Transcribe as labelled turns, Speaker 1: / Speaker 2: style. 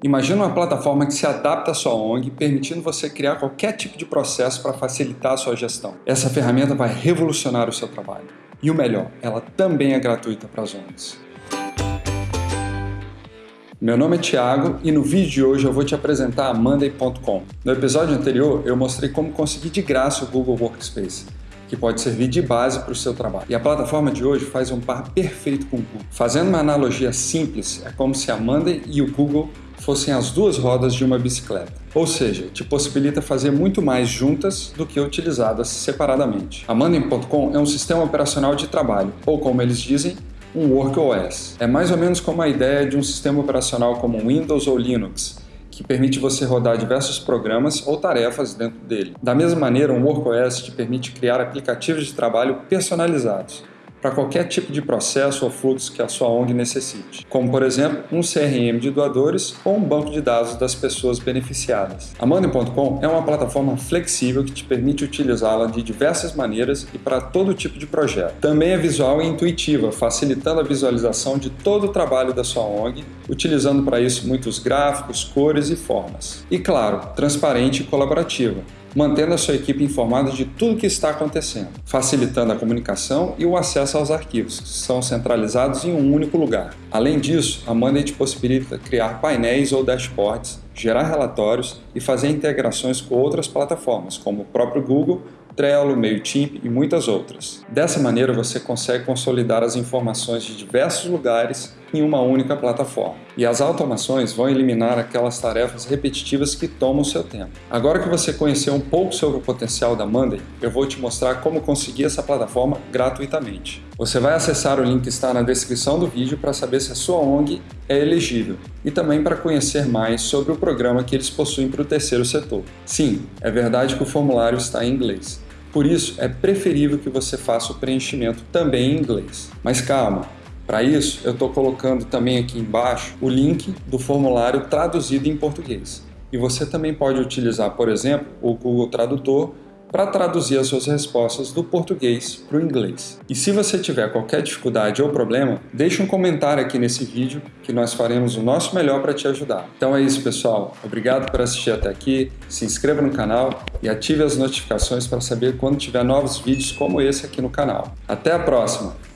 Speaker 1: Imagina uma plataforma que se adapta à sua ONG, permitindo você criar qualquer tipo de processo para facilitar a sua gestão. Essa ferramenta vai revolucionar o seu trabalho. E o melhor, ela também é gratuita para as ONGs. Meu nome é Thiago e no vídeo de hoje eu vou te apresentar a Monday.com. No episódio anterior eu mostrei como conseguir de graça o Google Workspace, que pode servir de base para o seu trabalho. E a plataforma de hoje faz um par perfeito com o Google. Fazendo uma analogia simples, é como se a Monday e o Google fossem as duas rodas de uma bicicleta. Ou seja, te possibilita fazer muito mais juntas do que utilizadas separadamente. A Mandem.com é um sistema operacional de trabalho, ou como eles dizem, um WorkOS. É mais ou menos como a ideia de um sistema operacional como Windows ou Linux, que permite você rodar diversos programas ou tarefas dentro dele. Da mesma maneira, um WorkOS te permite criar aplicativos de trabalho personalizados, para qualquer tipo de processo ou fluxo que a sua ONG necessite, como por exemplo um CRM de doadores ou um banco de dados das pessoas beneficiadas. A Money.com é uma plataforma flexível que te permite utilizá-la de diversas maneiras e para todo tipo de projeto. Também é visual e intuitiva, facilitando a visualização de todo o trabalho da sua ONG, utilizando para isso muitos gráficos, cores e formas. E claro, transparente e colaborativa, mantendo a sua equipe informada de tudo o que está acontecendo, facilitando a comunicação e o acesso aos arquivos, que são centralizados em um único lugar. Além disso, a Monday te possibilita criar painéis ou dashboards, gerar relatórios e fazer integrações com outras plataformas, como o próprio Google Trello, MailChimp e muitas outras. Dessa maneira você consegue consolidar as informações de diversos lugares em uma única plataforma. E as automações vão eliminar aquelas tarefas repetitivas que tomam seu tempo. Agora que você conheceu um pouco sobre o potencial da Monday, eu vou te mostrar como conseguir essa plataforma gratuitamente. Você vai acessar o link que está na descrição do vídeo para saber se a sua ONG é elegível e também para conhecer mais sobre o programa que eles possuem para o terceiro setor. Sim, é verdade que o formulário está em inglês. Por isso, é preferível que você faça o preenchimento também em inglês. Mas calma, para isso eu estou colocando também aqui embaixo o link do formulário traduzido em português. E você também pode utilizar, por exemplo, o Google Tradutor para traduzir as suas respostas do português para o inglês. E se você tiver qualquer dificuldade ou problema, deixe um comentário aqui nesse vídeo que nós faremos o nosso melhor para te ajudar. Então é isso pessoal, obrigado por assistir até aqui, se inscreva no canal e ative as notificações para saber quando tiver novos vídeos como esse aqui no canal. Até a próxima!